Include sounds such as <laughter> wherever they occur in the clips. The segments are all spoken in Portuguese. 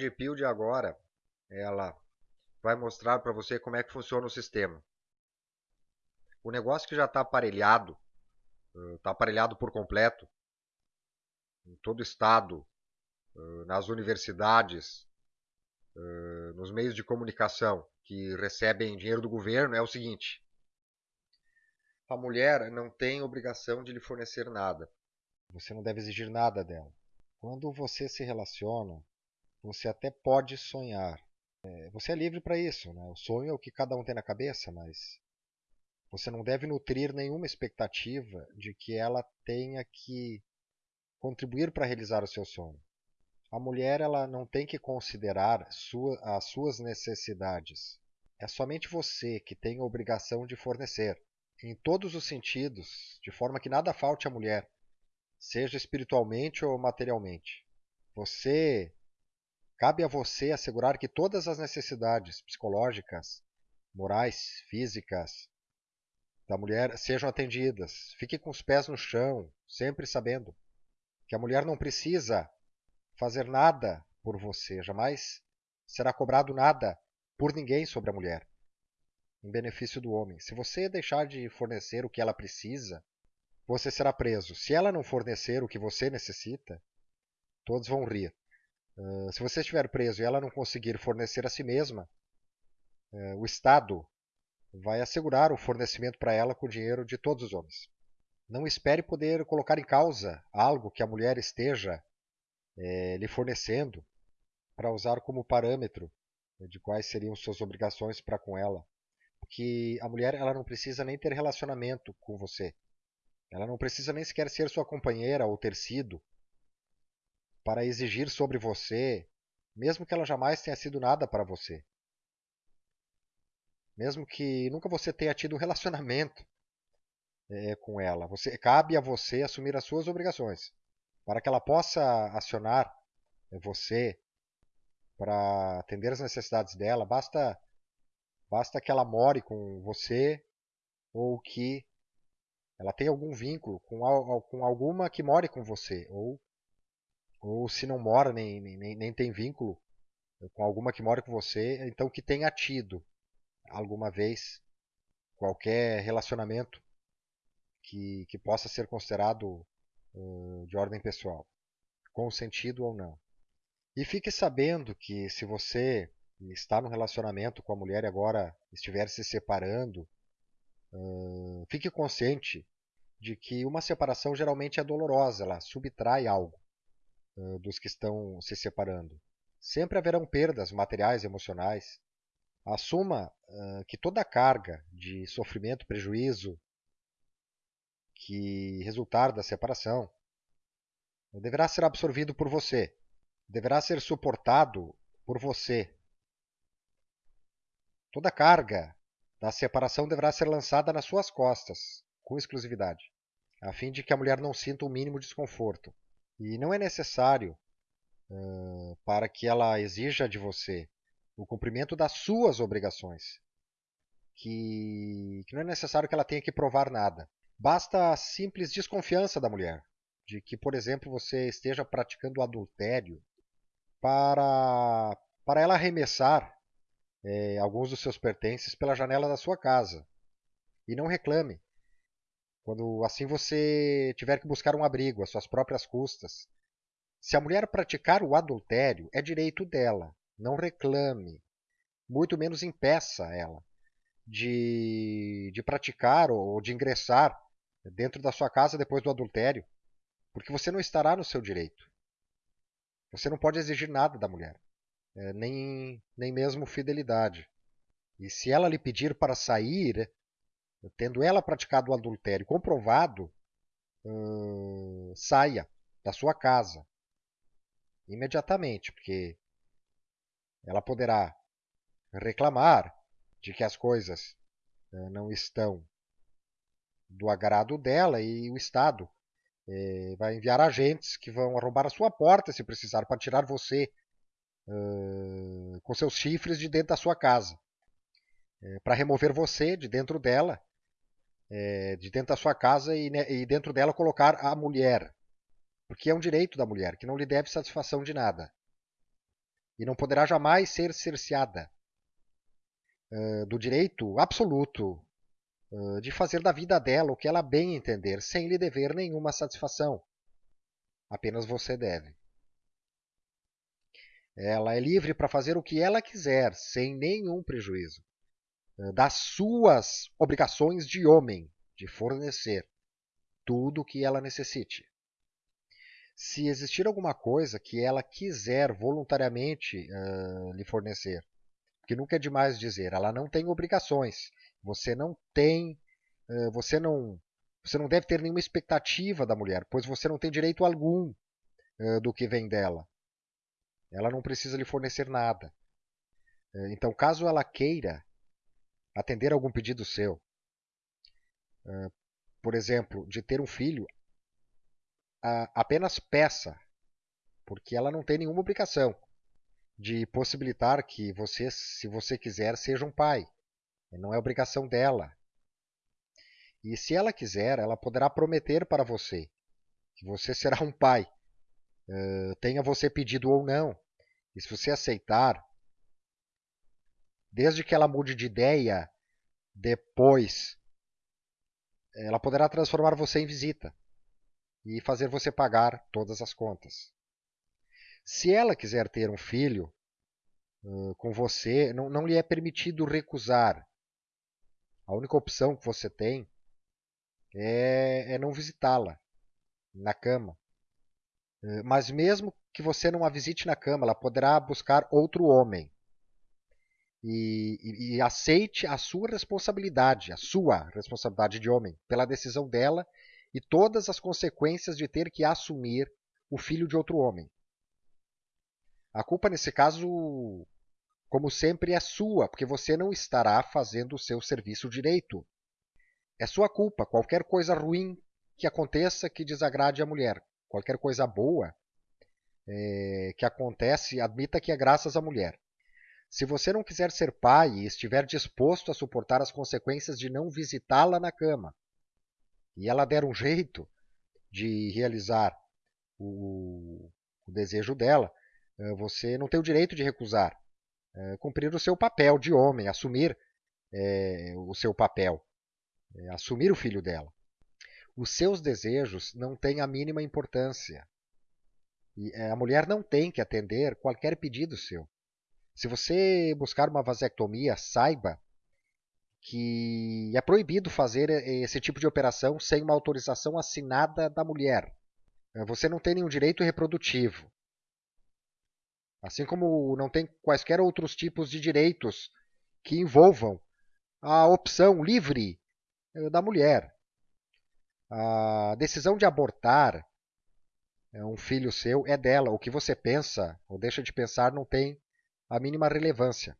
Red Pill de agora, ela vai mostrar para você como é que funciona o sistema. O negócio que já está aparelhado, está aparelhado por completo, em todo o estado, nas universidades, nos meios de comunicação que recebem dinheiro do governo, é o seguinte: a mulher não tem obrigação de lhe fornecer nada. Você não deve exigir nada dela. Quando você se relaciona, você até pode sonhar. É, você é livre para isso. Né? O sonho é o que cada um tem na cabeça, mas você não deve nutrir nenhuma expectativa de que ela tenha que contribuir para realizar o seu sonho. A mulher ela não tem que considerar sua, as suas necessidades. É somente você que tem a obrigação de fornecer, em todos os sentidos, de forma que nada falte à mulher, seja espiritualmente ou materialmente. Você cabe a você assegurar que todas as necessidades psicológicas, morais, físicas da mulher sejam atendidas. Fique com os pés no chão, sempre sabendo que a mulher não precisa fazer nada por você, jamais será cobrado nada por ninguém sobre a mulher, em benefício do homem. Se você deixar de fornecer o que ela precisa, você será preso. Se ela não fornecer o que você necessita, todos vão rir. Uh, se você estiver preso e ela não conseguir fornecer a si mesma, uh, o Estado vai assegurar o fornecimento para ela com o dinheiro de todos os homens. Não espere poder colocar em causa algo que a mulher esteja é, lhe fornecendo para usar como parâmetro de quais seriam suas obrigações para com ela. Porque a mulher ela não precisa nem ter relacionamento com você. Ela não precisa nem sequer ser sua companheira ou ter sido para exigir sobre você, mesmo que ela jamais tenha sido nada para você. Mesmo que nunca você tenha tido um relacionamento é, <laughs> com ela. Você, cabe a você assumir as suas obrigações. Para que ela possa acionar é, você para atender as necessidades dela, basta, basta que ela more com você ou que ela tem algum vínculo com, com alguma que more com você, ou, ou se não mora nem, nem, nem tem vínculo com alguma que mora com você, então que tenha tido alguma vez qualquer relacionamento que, que possa ser considerado uh, de ordem pessoal, consentido ou não. E fique sabendo que se você está no relacionamento com a mulher e agora estiver se separando, uh, fique consciente de que uma separação geralmente é dolorosa, ela subtrai algo uh, dos que estão se separando. Sempre haverão perdas materiais e emocionais. Assuma uh, que toda a carga de sofrimento, prejuízo que resultar da separação deverá ser absorvido por você, deverá ser suportado por você. Toda a carga da separação deverá ser lançada nas suas costas, com exclusividade, a fim de que a mulher não sinta o mínimo desconforto. E não é necessário uh, para que ela exija de você o cumprimento das suas obrigações, que, que não é necessário que ela tenha que provar nada. Basta a simples desconfiança da mulher, de que, por exemplo, você esteja praticando adultério para, para ela arremessar é, alguns dos seus pertences pela janela da sua casa. E não reclame, quando assim você tiver que buscar um abrigo às suas próprias custas. Se a mulher praticar o adultério, é direito dela. Não reclame, muito menos impeça ela de, de praticar ou de ingressar dentro da sua casa depois do adultério, porque você não estará no seu direito. Você não pode exigir nada da mulher, é, nem, nem mesmo fidelidade. E se ela lhe pedir para sair, tendo ela praticado o adultério comprovado, hum, saia da sua casa imediatamente, porque ela poderá reclamar de que as coisas uh, não estão do agrado dela e o Estado uh, vai enviar agentes que vão arrombar a sua porta se precisar para tirar você uh, com seus chifres de dentro da sua casa, para remover você de dentro dela é, de dentro da sua casa e, né, e dentro dela colocar a mulher, porque é um direito da mulher, que não lhe deve satisfação de nada. e não poderá jamais ser cerceada uh, do direito absoluto uh, de fazer da vida dela o que ela bem entender, sem lhe dever nenhuma satisfação. Apenas você deve. Ela é livre para fazer o que ela quiser, sem nenhum prejuízo das suas obrigações de homem, de fornecer tudo o que ela necessite. Se existir alguma coisa que ela quiser voluntariamente uh, lhe fornecer, que nunca é demais dizer, ela não tem obrigações, você não tem, uh, você não, você não deve ter nenhuma expectativa da mulher, pois você não tem direito algum uh, do que vem dela. Ela não precisa lhe fornecer nada. Então, caso ela queira atender algum pedido seu, por exemplo, de ter um filho, apenas peça, porque ela não tem nenhuma obrigação de possibilitar que você, se você quiser, seja um pai. Não é obrigação dela. E se ela quiser, ela poderá prometer para você que você <laughs> será um pai, tenha você pedido ou não. E se você aceitar, desde que ela mude de ideia depois ela poderá transformar você em visita e fazer você pagar todas as contas. Se ela quiser ter um filho uh, com você, não, não lhe é permitido recusar. A única opção que você tem é, é não visitá-la na cama. Uh, mas mesmo que você não a visite na cama, ela poderá buscar outro homem e, e, e, aceite a sua responsabilidade, a sua responsabilidade de homem, pela decisão dela e todas as consequências de ter que assumir o filho de outro homem. A culpa nesse caso, como sempre, é sua, porque você não estará fazendo o seu serviço direito. É sua culpa. Qualquer coisa ruim que aconteça que desagrade a mulher, qualquer coisa boa é, que acontece, admita que é graças à mulher. Se você não quiser ser pai e estiver disposto a suportar as consequências de não visitá-la na cama, e ela der um jeito de realizar o, o desejo dela, eh, você não tem o direito de recusar. É, cumprir o seu papel de homem, assumir é, o seu papel, é, assumir o filho dela. Os seus desejos não têm a mínima importância. E a mulher não tem que atender qualquer pedido seu. Se você buscar uma vasectomia, saiba que é proibido fazer esse tipo de operação sem uma autorização assinada da mulher. Você não tem nenhum direito reprodutivo. Assim como não tem quaisquer outros tipos de direitos que envolvam a opção livre eh, da mulher. A decisão de abortar eh, um filho seu é dela. O que você pensa ou deixa de pensar não tem a mínima relevância.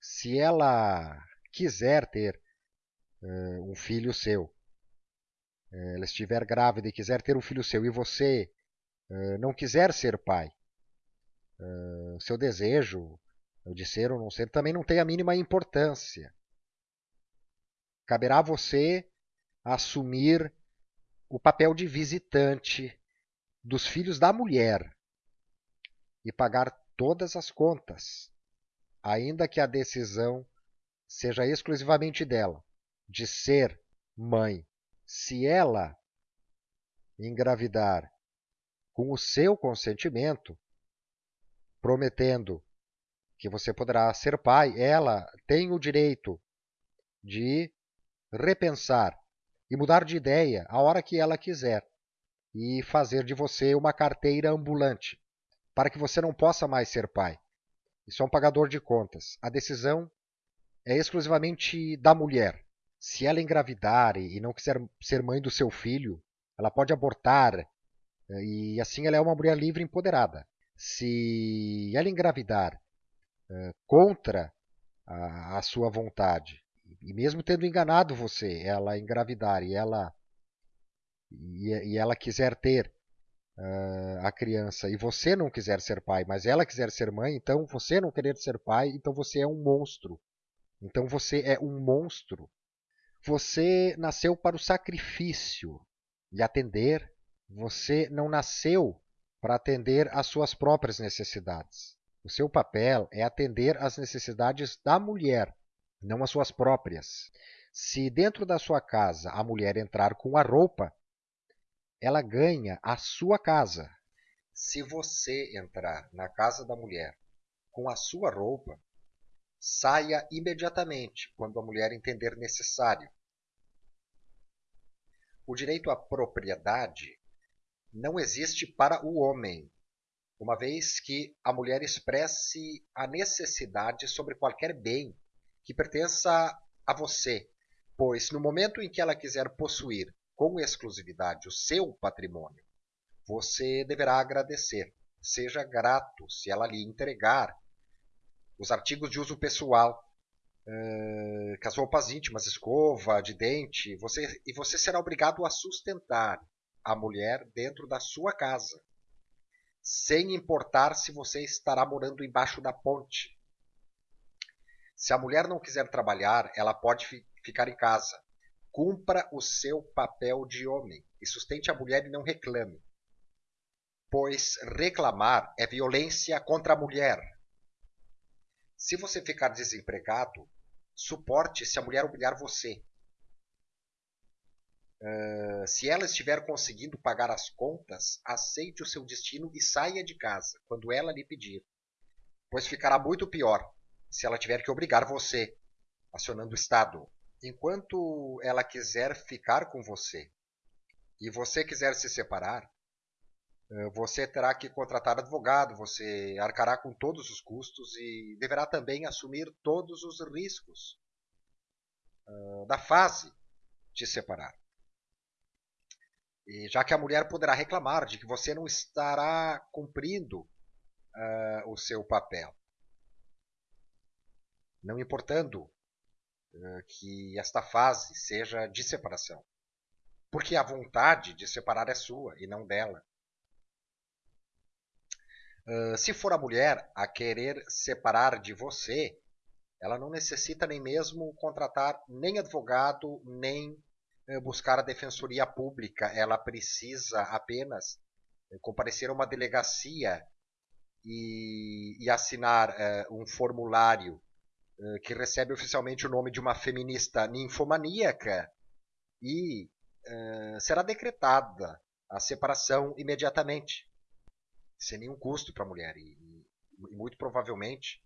Se ela quiser ter uh, um filho seu, uh, ela estiver grávida e quiser ter um filho seu e você uh, não quiser ser pai, seu desejo de ser ou não ser também não tem a mínima importância. Caberá a você assumir o papel de visitante dos filhos da mulher e pagar todas as contas, ainda que a decisão seja exclusivamente dela, de ser mãe. Se ela engravidar com o seu consentimento, prometendo que você poderá ser pai, ela tem o direito de repensar e mudar de ideia a hora que ela quiser e fazer de você uma carteira ambulante para que você não possa mais ser pai. Isso é um pagador de contas. A decisão é exclusivamente da mulher. Se ela engravidar e não quiser ser mãe do seu filho, ela pode abortar eh, e assim ela é uma mulher livre e empoderada. Se ela engravidar uh, contra a, sua vontade e mesmo tendo enganado você, ela engravidar e ela e ela quiser ter uh, a criança e você não quiser ser pai, mas ela quiser ser mãe, então você não querer ser pai, então você é um monstro. Então você é um monstro. Você nasceu para o sacrifício e atender. Você não nasceu para atender às suas próprias necessidades. O seu papel é atender às necessidades da mulher, não às suas próprias. Se dentro da sua casa a mulher entrar com a roupa, ela ganha a sua casa. Se você entrar na casa da mulher com a sua roupa, saia imediatamente quando a mulher entender necessário. O direito à propriedade não existe para o homem, uma vez que a mulher expresse a necessidade sobre qualquer bem que pertença a você, pois no momento em que ela quiser possuir com exclusividade o seu patrimônio, você deverá agradecer. Seja grato se ela lhe entregar os artigos de uso pessoal, uh, as roupas íntimas, escova de dente, você, e você será obrigado a sustentar a mulher dentro da sua casa, sem importar se você estará morando embaixo da ponte. Se a mulher não quiser trabalhar, ela pode fi ficar em casa. Cumpra o seu papel de homem e sustente a mulher e não reclame. Pois reclamar é violência contra a mulher. Se você ficar desempregado, suporte se a mulher humilhar você. Uh, se ela estiver conseguindo pagar as contas, aceite o seu destino e saia de casa quando ela lhe pedir, pois ficará muito pior se ela tiver que obrigar você, acionando o Estado. Enquanto ela quiser ficar com você e você quiser se separar, uh, você terá que contratar advogado, você arcará com todos os custos e deverá também assumir todos os riscos uh, da fase de separar. E já que a mulher poderá reclamar de que você não estará cumprindo uh, o seu papel. Não importando que esta fase seja de separação. Porque a vontade de separar é sua e não dela. Uh, se for a mulher a querer separar de você, ela não necessita nem mesmo contratar nem advogado, nem eh, buscar a defensoria pública, ela precisa apenas eh, comparecer a uma delegacia e, e assinar uh, um formulário que recebe oficialmente o nome de uma feminista ninfomaníaca e uh, será decretada a separação imediatamente, sem nenhum custo para a mulher e, e muito provavelmente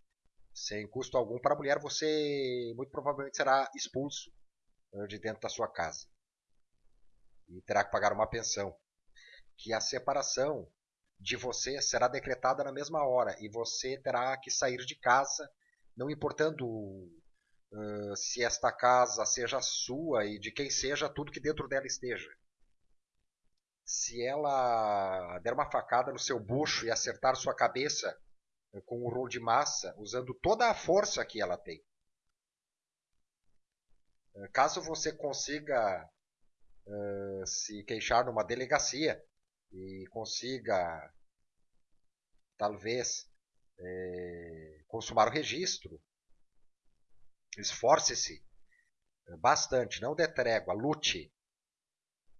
sem custo algum para a mulher, você muito provavelmente será expulso de dentro da sua casa. E terá que pagar uma pensão. Que a separação de você será decretada na mesma hora e você terá que sair de casa, não importando uh, se esta casa seja sua e de quem seja tudo que dentro dela esteja. Se ela der uma facada no seu bucho e acertar sua cabeça com um rolo de massa, usando toda a força que ela tem, Caso você consiga uh, se queixar numa delegacia e consiga, talvez, é, consumar o registro, esforce-se bastante, não dê trégua, lute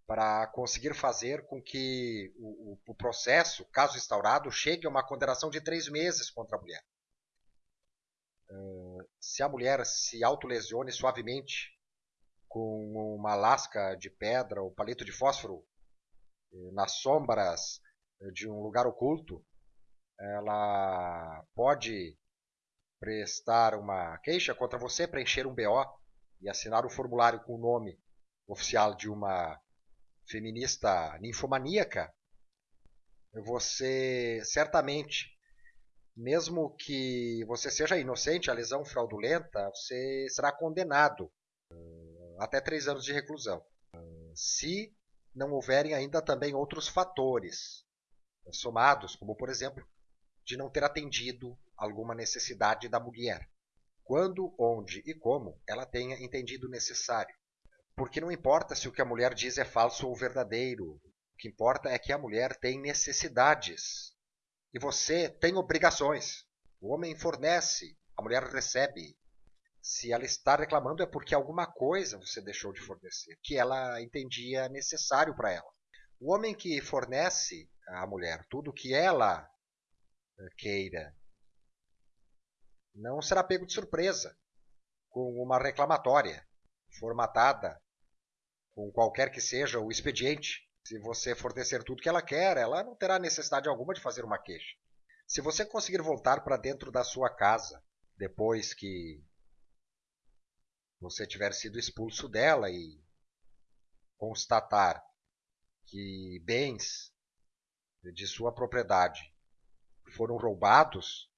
para conseguir fazer com que o, o, o, processo, caso instaurado, chegue a uma condenação de três meses contra a mulher. Uh, se a mulher se autolesione suavemente com uma lasca de pedra ou palito de fósforo eh, nas sombras eh, de um lugar oculto, ela pode prestar uma queixa contra você, preencher um BO e assinar o formulário com o nome oficial de uma feminista ninfomaníaca, você certamente, mesmo que você seja inocente, a lesão fraudulenta, você será condenado até três anos de reclusão, se não houverem ainda também outros fatores somados, como por exemplo, de não ter atendido alguma necessidade da mulher, quando, onde e como ela tenha entendido necessário. Porque não importa se o que a mulher diz é falso ou verdadeiro, o que importa é que a mulher tem necessidades e você tem obrigações. O homem fornece, a mulher recebe. Se ela está reclamando é porque alguma coisa você deixou de fornecer, que ela entendia necessário para ela. O homem que fornece à mulher tudo o que ela eh, queira não será pego de surpresa com uma reclamatória formatada com qualquer que seja o expediente. Se você fornecer tudo que ela quer, ela não terá necessidade alguma de fazer uma queixa. Se você conseguir voltar para dentro da sua casa depois que você tiver sido expulso dela e constatar que bens de sua propriedade foram roubados,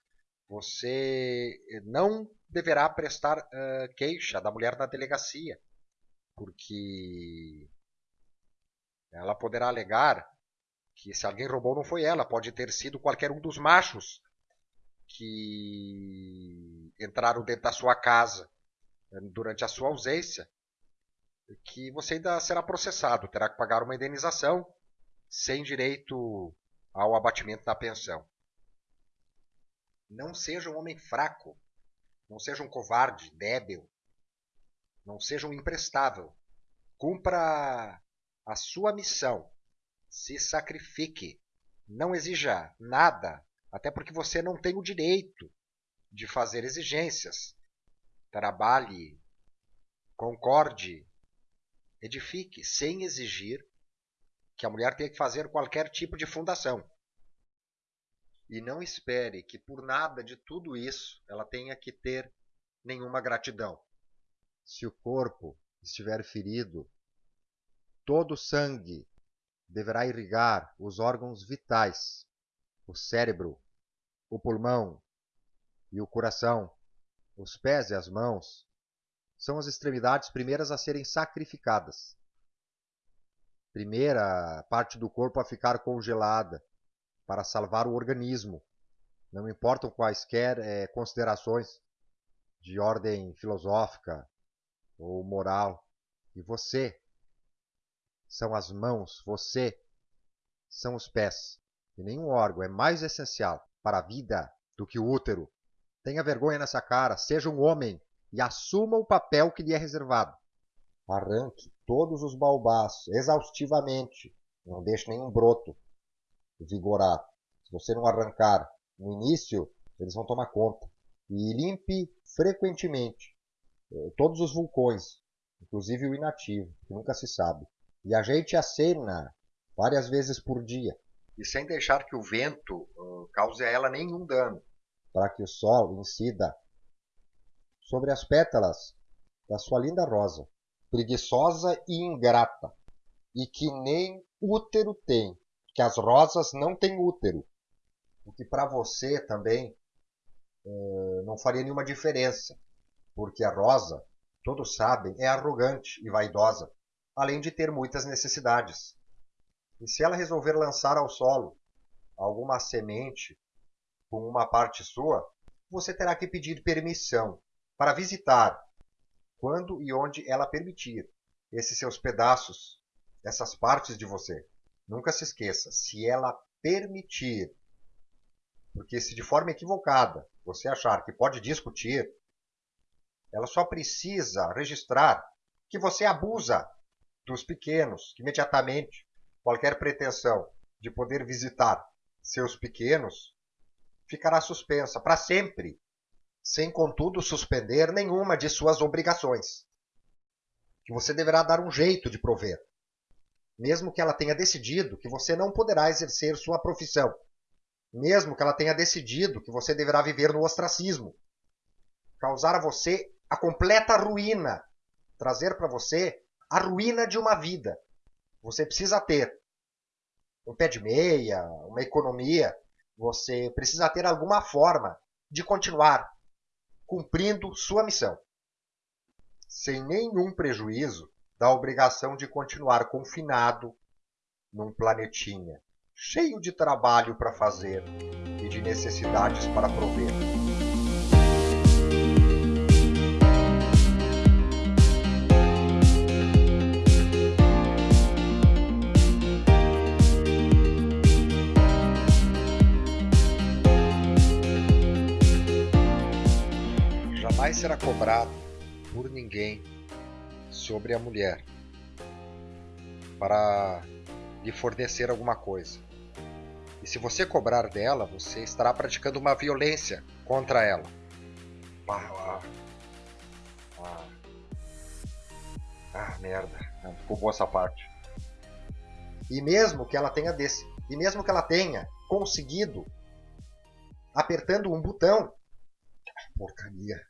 você não deverá prestar uh, queixa da mulher na delegacia, porque ela poderá alegar que se alguém roubou não foi ela, pode ter sido qualquer um dos machos que entraram dentro da sua casa durante a sua ausência, que você ainda será processado, terá que pagar uma indenização sem direito ao abatimento da pensão. Não seja um homem fraco, não seja um covarde, débil, não seja um imprestável. Cumpra a sua missão, se sacrifique, não exija nada, até porque você não tem o direito de fazer exigências. Trabalhe, concorde, edifique, sem exigir que a mulher tenha que fazer qualquer tipo de fundação. E não espere que por nada de tudo isso ela tenha que ter nenhuma gratidão. Se o corpo estiver ferido, todo o sangue deverá irrigar os órgãos vitais, o cérebro, o pulmão e o coração, os pés e as mãos são as extremidades primeiras a serem sacrificadas. Primeira parte do corpo a ficar congelada para salvar o organismo. Não importam quaisquer é, considerações de ordem filosófica ou moral. E você são as mãos, você são os pés. E nenhum órgão é mais essencial para a vida do que o útero. Tenha vergonha nessa cara, seja um homem e assuma o papel que lhe é reservado. Arranque todos os baobás exaustivamente, não deixe nenhum broto vigorar. Se você não arrancar no início, eles vão tomar conta. E limpe frequentemente eh, todos os vulcões, inclusive o inativo, que nunca se sabe. E ajeite a cena várias vezes por dia. E sem deixar que o vento uh, cause a ela nenhum dano para que o sol incida sobre as pétalas da sua linda rosa, preguiçosa e ingrata, e que nem útero tem, que as rosas não têm útero, o que para você também é, não faria nenhuma diferença, porque a rosa, todos sabem, é arrogante e vaidosa, além de ter muitas necessidades. E se ela resolver lançar ao solo alguma semente com uma parte sua, você terá que pedir permissão para visitar, quando e onde ela permitir, esses seus pedaços, essas partes de você. Nunca se esqueça, se ela permitir. Porque se de forma equivocada você achar que pode discutir, ela só precisa registrar que você abusa dos pequenos, que imediatamente qualquer pretensão de poder visitar seus pequenos ficará suspensa para sempre, sem contudo suspender nenhuma de suas obrigações, que você deverá dar um jeito de prover, mesmo que ela tenha decidido que você não poderá exercer sua profissão, mesmo que ela tenha decidido que você deverá viver no ostracismo, causar a você a completa ruína, trazer para você a ruína de uma vida. Você precisa ter um pé de meia, uma economia, você precisa ter alguma forma de continuar cumprindo sua missão, sem nenhum prejuízo da obrigação de continuar confinado num planetinha cheio de trabalho para fazer e de necessidades para prover. jamais será cobrado por ninguém sobre a mulher para lhe fornecer alguma coisa. E se você cobrar dela, você estará praticando uma violência contra ela. Ah, ah, ah merda. Não ficou boa essa parte. E mesmo que ela tenha desse, e mesmo que ela tenha conseguido apertando um botão, porcaria.